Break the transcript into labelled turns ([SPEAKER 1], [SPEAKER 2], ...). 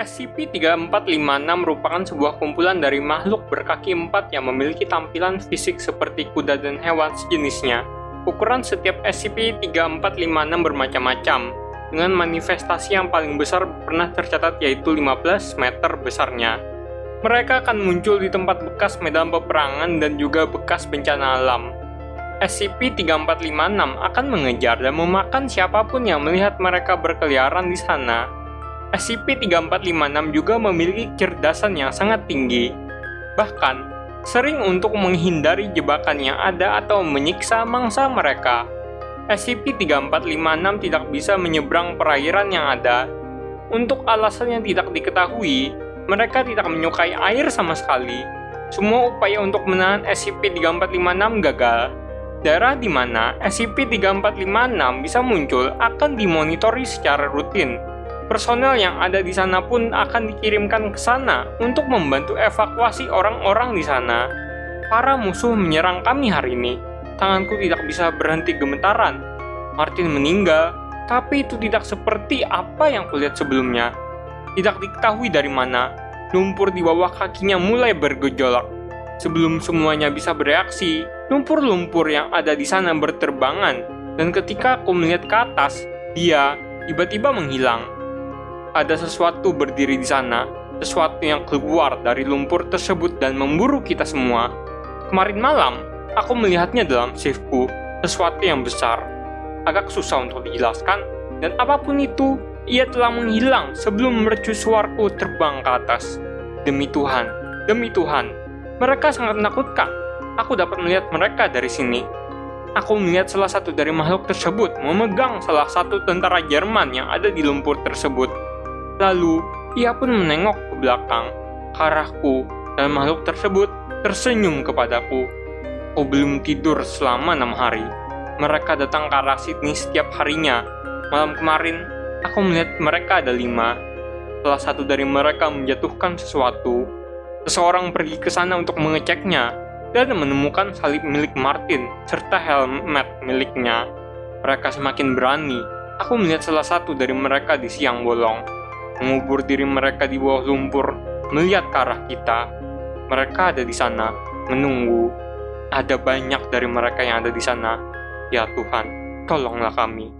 [SPEAKER 1] SCP-3456 merupakan sebuah kumpulan dari makhluk berkaki empat yang memiliki tampilan fisik seperti kuda dan hewan sejenisnya. Ukuran setiap SCP-3456 bermacam-macam, dengan manifestasi yang paling besar pernah tercatat yaitu 15 meter besarnya. Mereka akan muncul di tempat bekas medan peperangan dan juga bekas bencana alam. SCP-3456 akan mengejar dan memakan siapa pun yang melihat mereka berkeliaran di sana. SCP-3456 juga memiliki kecerdasan yang sangat tinggi. Bahkan, sering untuk menghindari jebakan yang ada atau menyiksa mangsa mereka. SCP-3456 tidak bisa menyeberang perairan yang ada. Untuk alasan yang tidak diketahui, mereka tidak menyukai air sama sekali. Semua upaya untuk menahan SCP-3456 gagal. Daerah di mana SCP-3456 bisa muncul akan dimonitori secara rutin personel yang ada di sana pun akan dikirimkan ke sana untuk membantu evakuasi orang-orang di sana. Para musuh menyerang kami hari ini. Tanganku tidak bisa berhenti gemetaran. Martin meninggal, tapi itu tidak seperti apa yang kulihat sebelumnya. Tidak diketahui dari mana, lumpur di bawah kakinya mulai bergejolak. Sebelum semuanya bisa bereaksi, lumpur-lumpur yang ada di sana berterbangan, dan ketika aku melihat ke atas, dia tiba-tiba menghilang ada sesuatu berdiri di sana, sesuatu yang keluar dari lumpur tersebut dan memburu kita semua. Kemarin malam, aku melihatnya dalam shiftku, sesuatu yang besar. Agak susah untuk dijelaskan, dan apa pun itu, ia telah menghilang sebelum mercusuarku terbang ke atas. Demi Tuhan, demi Tuhan, mereka sangat menakutkan. Aku dapat melihat mereka dari sini. Aku melihat salah satu dari makhluk tersebut memegang salah satu tentara Jerman yang ada di lumpur tersebut. Lalu, ia pun menengok ke belakang, ke arahku, dan makhluk tersebut tersenyum kepadaku. Aku belum tidur selama enam hari. Mereka datang ke arah Sydney setiap harinya. Malam kemarin, aku melihat mereka ada lima. Salah satu dari mereka menjatuhkan sesuatu. Seseorang pergi ke sana untuk mengeceknya dan menemukan salib milik Martin serta helmet miliknya. Mereka semakin berani. Aku melihat salah satu dari mereka di siang bolong mengubur diri mereka di bawah lumpur, melihat ke arah kita. Mereka ada di sana, menunggu. Ada banyak dari mereka yang ada di sana. Ya Tuhan, tolonglah kami.